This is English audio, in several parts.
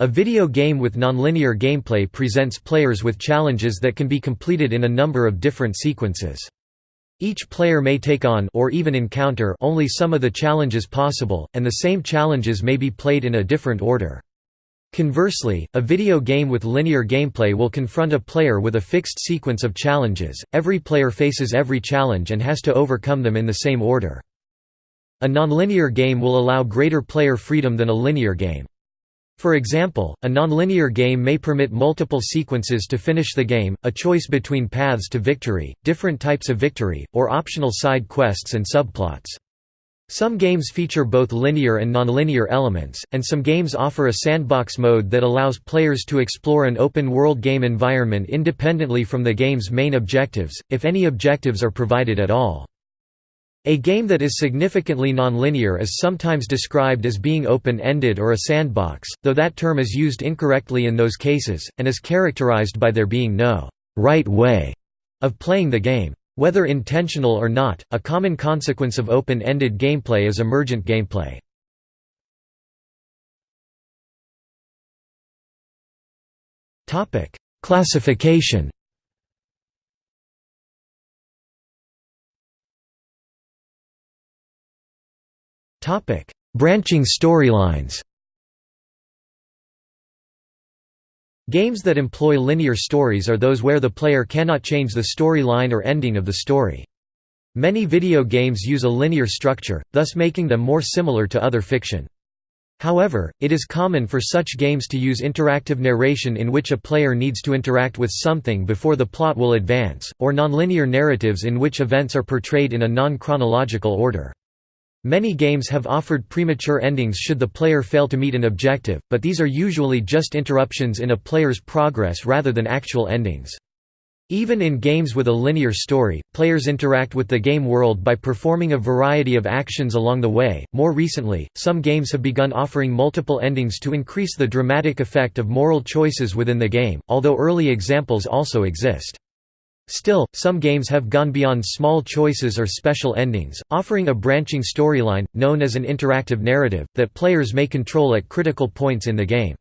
A video game with nonlinear gameplay presents players with challenges that can be completed in a number of different sequences. Each player may take on or even encounter only some of the challenges possible, and the same challenges may be played in a different order. Conversely, a video game with linear gameplay will confront a player with a fixed sequence of challenges, every player faces every challenge and has to overcome them in the same order. A nonlinear game will allow greater player freedom than a linear game. For example, a nonlinear game may permit multiple sequences to finish the game, a choice between paths to victory, different types of victory, or optional side quests and subplots. Some games feature both linear and nonlinear elements, and some games offer a sandbox mode that allows players to explore an open-world game environment independently from the game's main objectives, if any objectives are provided at all. A game that is significantly nonlinear is sometimes described as being open-ended or a sandbox, though that term is used incorrectly in those cases, and is characterized by there being no «right way» of playing the game. Whether intentional or not, a common consequence of open-ended gameplay is emergent gameplay. Classification Branching storylines Games that employ linear stories are those where the player cannot change the storyline or ending of the story. Many video games use a linear structure, thus making them more similar to other fiction. However, it is common for such games to use interactive narration in which a player needs to interact with something before the plot will advance, or nonlinear narratives in which events are portrayed in a non-chronological order. Many games have offered premature endings should the player fail to meet an objective, but these are usually just interruptions in a player's progress rather than actual endings. Even in games with a linear story, players interact with the game world by performing a variety of actions along the way. More recently, some games have begun offering multiple endings to increase the dramatic effect of moral choices within the game, although early examples also exist. Still, some games have gone beyond small choices or special endings, offering a branching storyline, known as an interactive narrative, that players may control at critical points in the game.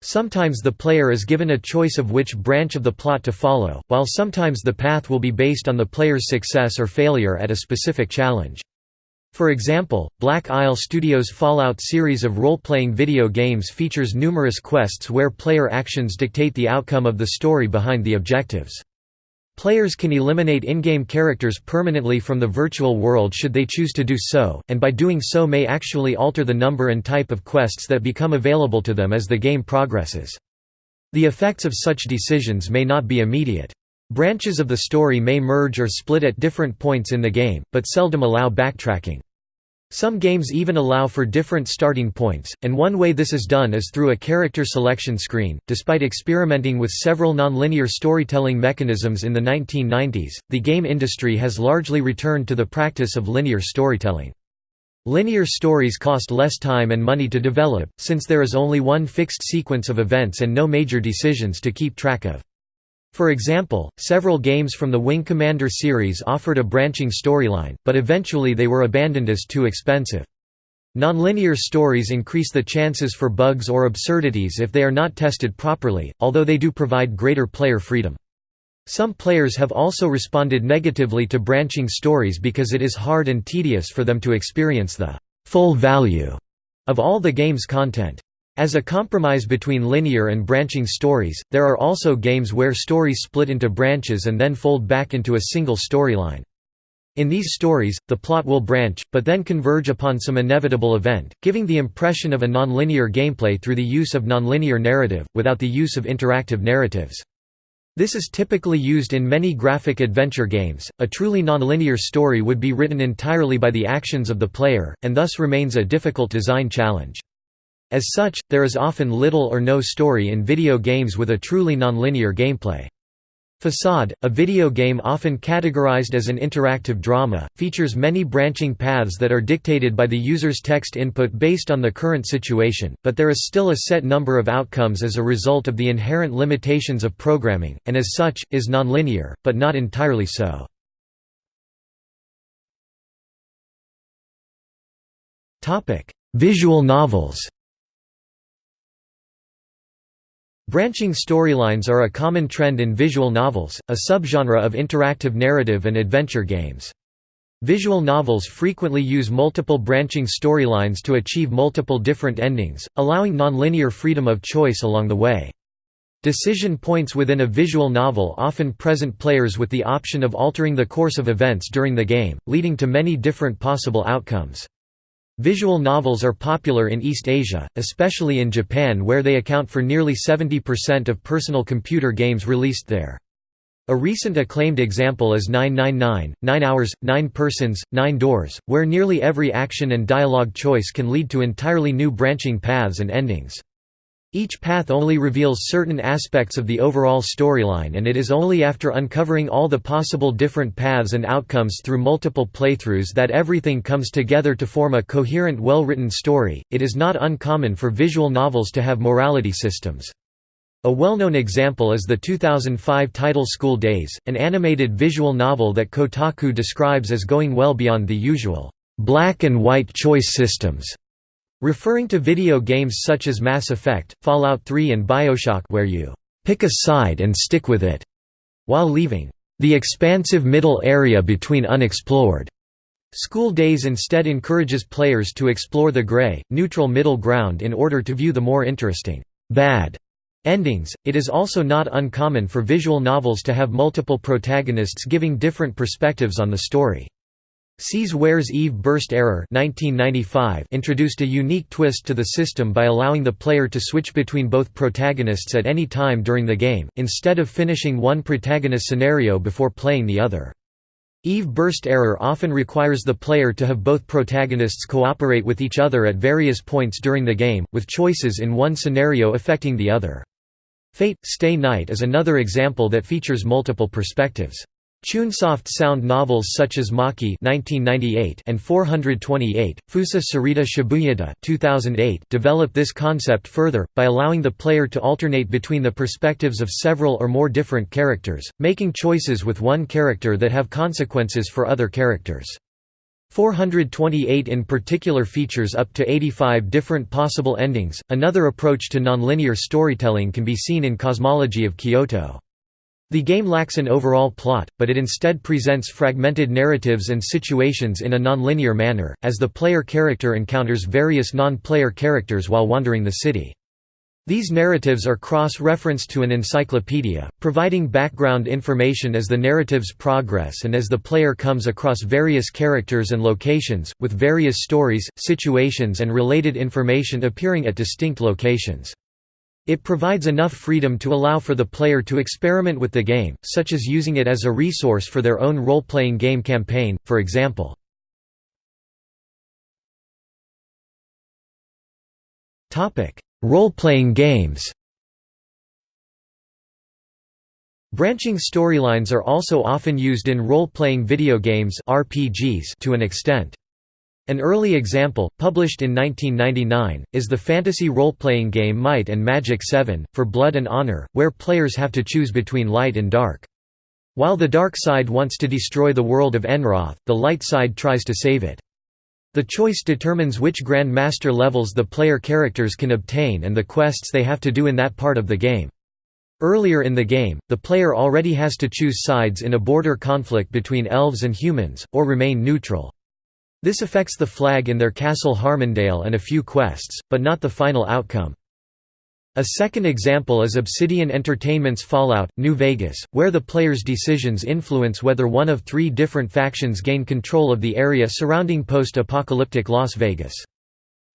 Sometimes the player is given a choice of which branch of the plot to follow, while sometimes the path will be based on the player's success or failure at a specific challenge. For example, Black Isle Studios' Fallout series of role-playing video games features numerous quests where player actions dictate the outcome of the story behind the objectives. Players can eliminate in-game characters permanently from the virtual world should they choose to do so, and by doing so may actually alter the number and type of quests that become available to them as the game progresses. The effects of such decisions may not be immediate. Branches of the story may merge or split at different points in the game, but seldom allow backtracking. Some games even allow for different starting points, and one way this is done is through a character selection screen. Despite experimenting with several nonlinear storytelling mechanisms in the 1990s, the game industry has largely returned to the practice of linear storytelling. Linear stories cost less time and money to develop, since there is only one fixed sequence of events and no major decisions to keep track of. For example, several games from the Wing Commander series offered a branching storyline, but eventually they were abandoned as too expensive. Nonlinear stories increase the chances for bugs or absurdities if they are not tested properly, although they do provide greater player freedom. Some players have also responded negatively to branching stories because it is hard and tedious for them to experience the full value of all the game's content. As a compromise between linear and branching stories, there are also games where stories split into branches and then fold back into a single storyline. In these stories, the plot will branch, but then converge upon some inevitable event, giving the impression of a nonlinear gameplay through the use of nonlinear narrative, without the use of interactive narratives. This is typically used in many graphic adventure games. A truly nonlinear story would be written entirely by the actions of the player, and thus remains a difficult design challenge. As such, there is often little or no story in video games with a truly nonlinear gameplay. Facade, a video game often categorized as an interactive drama, features many branching paths that are dictated by the user's text input based on the current situation, but there is still a set number of outcomes as a result of the inherent limitations of programming, and as such, is nonlinear, but not entirely so. Visual novels Branching storylines are a common trend in visual novels, a subgenre of interactive narrative and adventure games. Visual novels frequently use multiple branching storylines to achieve multiple different endings, allowing nonlinear freedom of choice along the way. Decision points within a visual novel often present players with the option of altering the course of events during the game, leading to many different possible outcomes. Visual novels are popular in East Asia, especially in Japan where they account for nearly 70% of personal computer games released there. A recent acclaimed example is 999, 9 Hours, 9 Persons, 9 Doors, where nearly every action and dialogue choice can lead to entirely new branching paths and endings. Each path only reveals certain aspects of the overall storyline and it is only after uncovering all the possible different paths and outcomes through multiple playthroughs that everything comes together to form a coherent well-written story. It is not uncommon for visual novels to have morality systems. A well-known example is the 2005 title School Days, an animated visual novel that Kotaku describes as going well beyond the usual black and white choice systems Referring to video games such as Mass Effect, Fallout 3 and Bioshock where you «pick a side and stick with it», while leaving «the expansive middle area between unexplored». School Days instead encourages players to explore the gray, neutral middle ground in order to view the more interesting «bad» endings. It is also not uncommon for visual novels to have multiple protagonists giving different perspectives on the story. C's Ware's Eve Burst Error 1995 introduced a unique twist to the system by allowing the player to switch between both protagonists at any time during the game, instead of finishing one protagonist scenario before playing the other. Eve Burst Error often requires the player to have both protagonists cooperate with each other at various points during the game, with choices in one scenario affecting the other. Fate – Stay Night is another example that features multiple perspectives. Chunsoft sound novels such as Machi (1998) and 428, Fūsa Sareta Shibuya de (2008) develop this concept further by allowing the player to alternate between the perspectives of several or more different characters, making choices with one character that have consequences for other characters. 428 in particular features up to 85 different possible endings. Another approach to nonlinear storytelling can be seen in Cosmology of Kyoto. The game lacks an overall plot, but it instead presents fragmented narratives and situations in a nonlinear manner, as the player character encounters various non-player characters while wandering the city. These narratives are cross-referenced to an encyclopedia, providing background information as the narratives progress and as the player comes across various characters and locations, with various stories, situations and related information appearing at distinct locations. It provides enough freedom to allow for the player to experiment with the game, such as using it as a resource for their own role-playing game campaign, for example. Role-playing games Branching storylines are also often used in role-playing video games RPGs to an extent. An early example, published in 1999, is the fantasy role-playing game Might and Magic 7, for Blood and Honor, where players have to choose between light and dark. While the dark side wants to destroy the world of Enroth, the light side tries to save it. The choice determines which Grand Master levels the player characters can obtain and the quests they have to do in that part of the game. Earlier in the game, the player already has to choose sides in a border conflict between elves and humans, or remain neutral. This affects the flag in their Castle Harmondale and a few quests, but not the final outcome. A second example is Obsidian Entertainment's Fallout, New Vegas, where the player's decisions influence whether one of three different factions gain control of the area surrounding post-apocalyptic Las Vegas.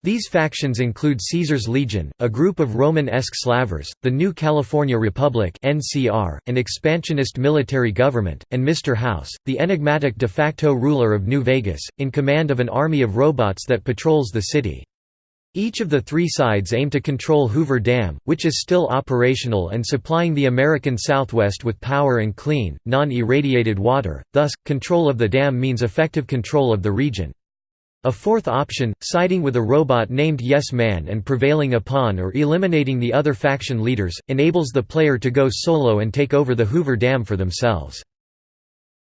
These factions include Caesar's Legion, a group of Roman-esque slavers, the New California Republic (NCR), an expansionist military government, and Mr. House, the enigmatic de facto ruler of New Vegas, in command of an army of robots that patrols the city. Each of the three sides aim to control Hoover Dam, which is still operational and supplying the American Southwest with power and clean, non-irradiated water, thus, control of the dam means effective control of the region. A fourth option, siding with a robot named Yes Man and prevailing upon or eliminating the other faction leaders, enables the player to go solo and take over the Hoover Dam for themselves.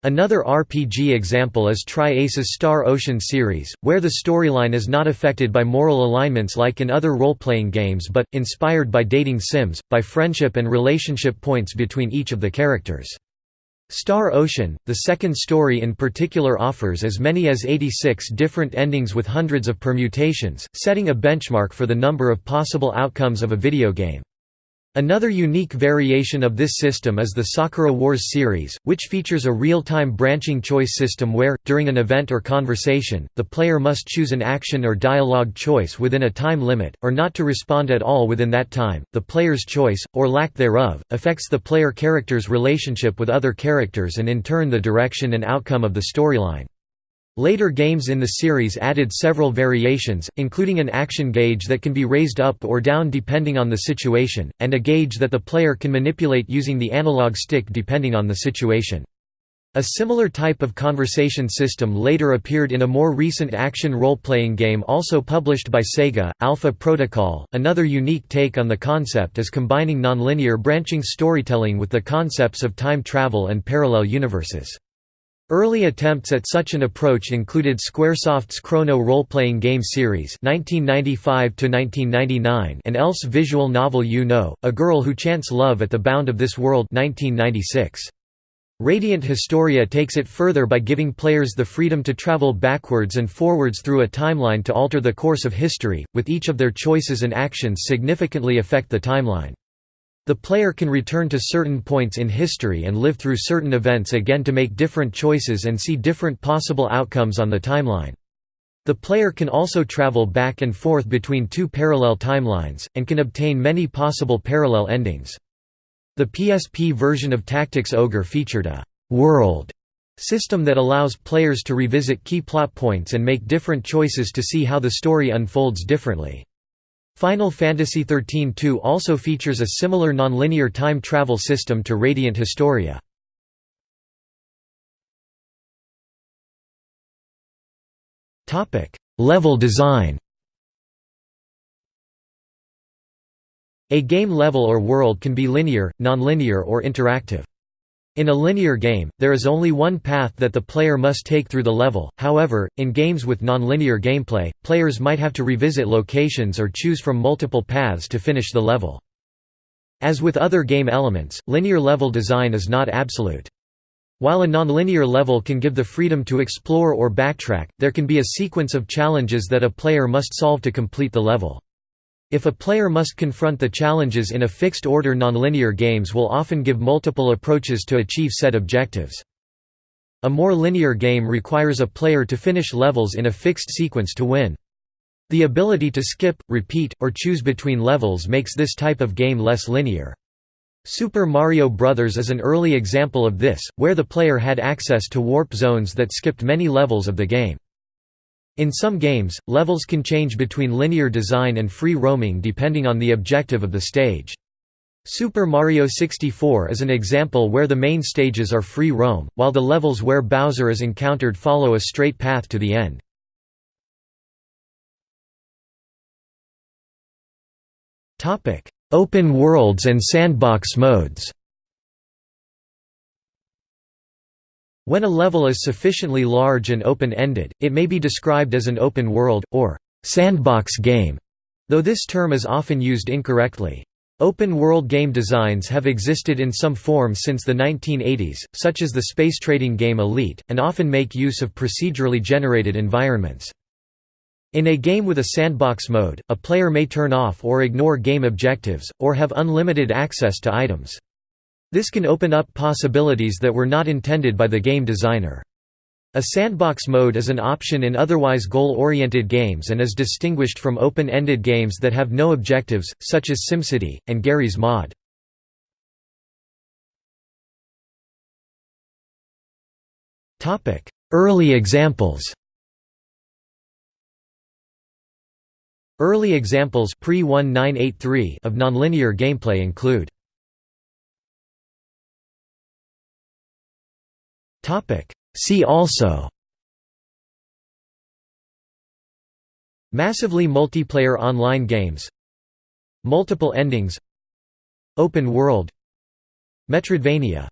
Another RPG example is Tri-Ace's Star Ocean series, where the storyline is not affected by moral alignments like in other role-playing games but, inspired by dating sims, by friendship and relationship points between each of the characters. Star Ocean, the second story in particular offers as many as 86 different endings with hundreds of permutations, setting a benchmark for the number of possible outcomes of a video game. Another unique variation of this system is the Sakura Wars series, which features a real-time branching choice system where, during an event or conversation, the player must choose an action or dialogue choice within a time limit, or not to respond at all within that time. The player's choice, or lack thereof, affects the player character's relationship with other characters and in turn the direction and outcome of the storyline. Later games in the series added several variations, including an action gauge that can be raised up or down depending on the situation, and a gauge that the player can manipulate using the analog stick depending on the situation. A similar type of conversation system later appeared in a more recent action role-playing game also published by Sega, Alpha Protocol. Another unique take on the concept is combining nonlinear branching storytelling with the concepts of time travel and parallel universes. Early attempts at such an approach included Squaresoft's Chrono role-playing game series (1995–1999) and Elf's visual novel YU-NO, A Girl Who Chants Love at the Bound of This World (1996). Radiant Historia takes it further by giving players the freedom to travel backwards and forwards through a timeline to alter the course of history, with each of their choices and actions significantly affect the timeline. The player can return to certain points in history and live through certain events again to make different choices and see different possible outcomes on the timeline. The player can also travel back and forth between two parallel timelines, and can obtain many possible parallel endings. The PSP version of Tactics Ogre featured a «world» system that allows players to revisit key plot points and make different choices to see how the story unfolds differently. Final Fantasy XIII-2 also features a similar nonlinear time travel system to Radiant Historia. Level design A game level or world can be linear, nonlinear or interactive. In a linear game, there is only one path that the player must take through the level, however, in games with non-linear gameplay, players might have to revisit locations or choose from multiple paths to finish the level. As with other game elements, linear level design is not absolute. While a nonlinear level can give the freedom to explore or backtrack, there can be a sequence of challenges that a player must solve to complete the level. If a player must confront the challenges in a fixed-order nonlinear games will often give multiple approaches to achieve set objectives. A more linear game requires a player to finish levels in a fixed sequence to win. The ability to skip, repeat, or choose between levels makes this type of game less linear. Super Mario Bros. is an early example of this, where the player had access to warp zones that skipped many levels of the game. In some games, levels can change between linear design and free roaming depending on the objective of the stage. Super Mario 64 is an example where the main stages are free roam, while the levels where Bowser is encountered follow a straight path to the end. Open worlds and sandbox modes When a level is sufficiently large and open-ended, it may be described as an open world, or sandbox game, though this term is often used incorrectly. Open-world game designs have existed in some form since the 1980s, such as the space trading game Elite, and often make use of procedurally generated environments. In a game with a sandbox mode, a player may turn off or ignore game objectives, or have unlimited access to items. This can open up possibilities that were not intended by the game designer. A sandbox mode is an option in otherwise goal-oriented games and is distinguished from open-ended games that have no objectives, such as SimCity, and Garry's Mod. Early examples Early examples pre of nonlinear gameplay include See also. Massively multiplayer online games. Multiple endings. Open world. Metroidvania